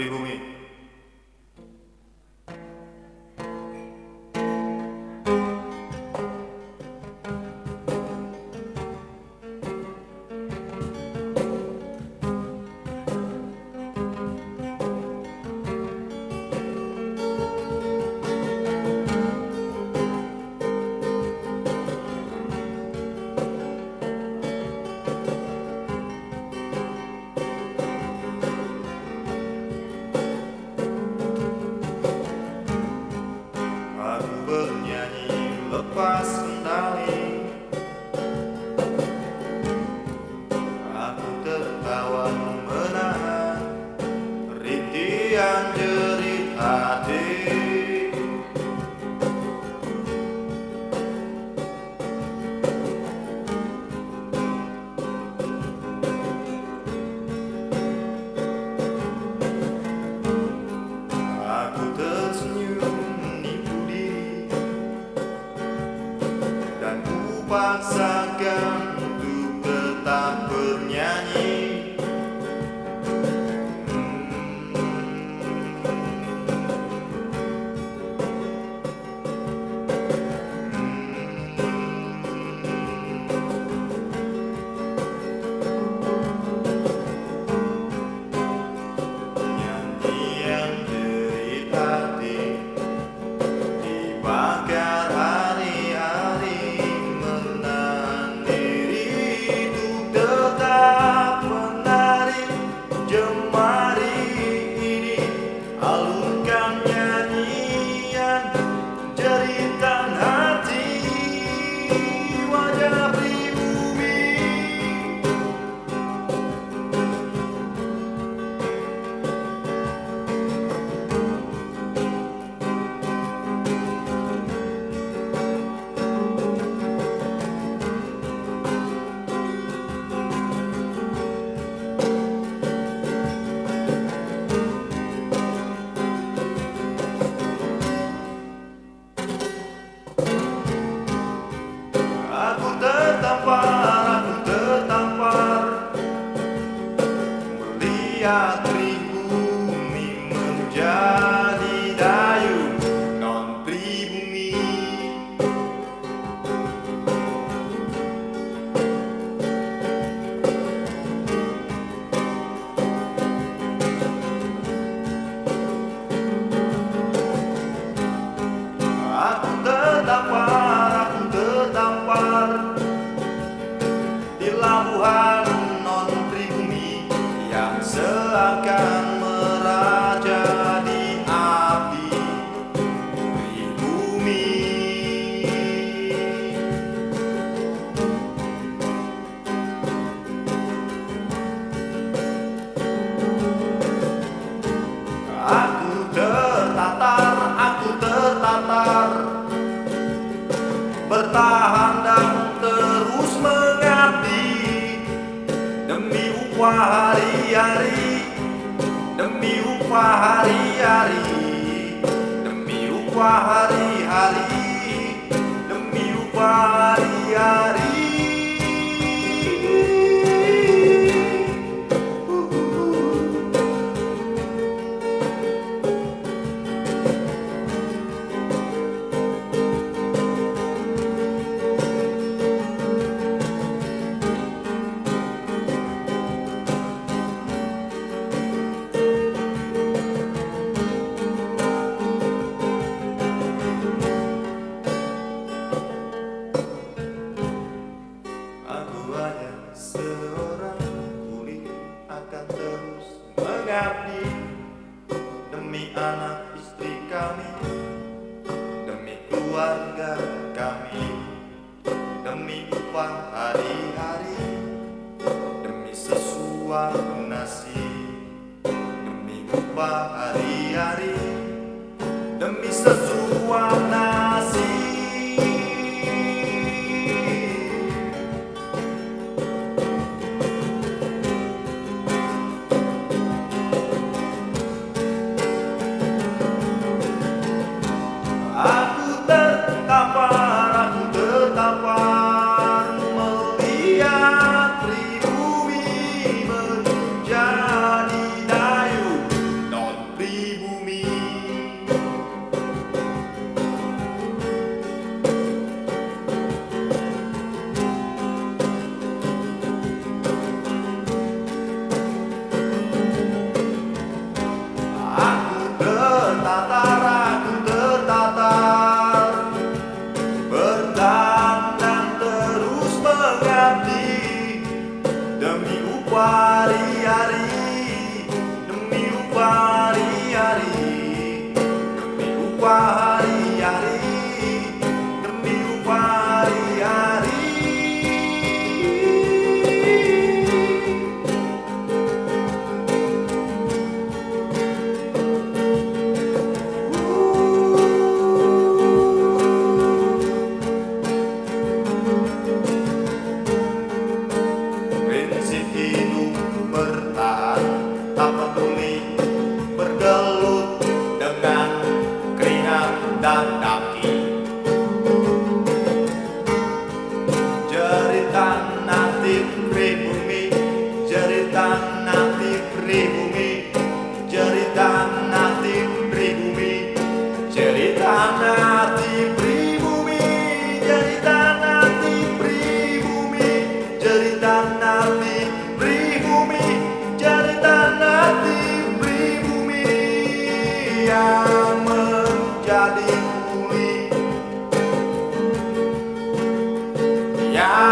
pribumi Я выполнением опасный. akan meraja di api pribumi Aku tertatar, aku tertatar Bertahan dan terus mengabdi Demi upah upah hari-hari demi upah hari-hari demi upah hari-hari. Nasi, demi upah 花 tanami pribumi Jadi tanati pribumi Yang menjadi kuli Yang